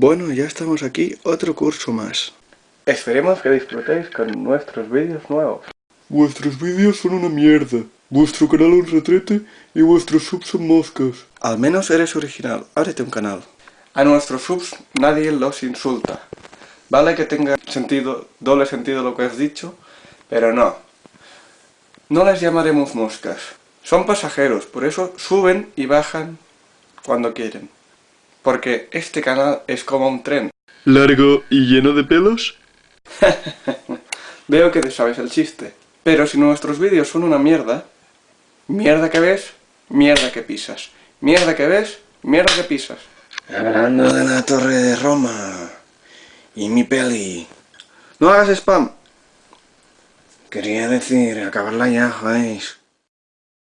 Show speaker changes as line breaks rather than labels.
Bueno, ya estamos aquí, otro curso más.
Esperemos que disfrutéis con nuestros vídeos nuevos.
Vuestros vídeos son una mierda. Vuestro canal un retrete y vuestros subs son moscas. Al menos eres original, ábrete un canal.
A nuestros subs nadie los insulta. Vale que tenga sentido, doble sentido lo que has dicho, pero no. No les llamaremos moscas. Son pasajeros, por eso suben y bajan cuando quieren. Porque este canal es como un tren.
¿Largo y lleno de pelos?
Veo que te sabes el chiste. Pero si nuestros vídeos son una mierda, mierda que ves, mierda que pisas. Mierda que ves, mierda que pisas.
Hablando de la Torre de Roma y mi peli.
No hagas spam.
Quería decir, acabarla ya, joder.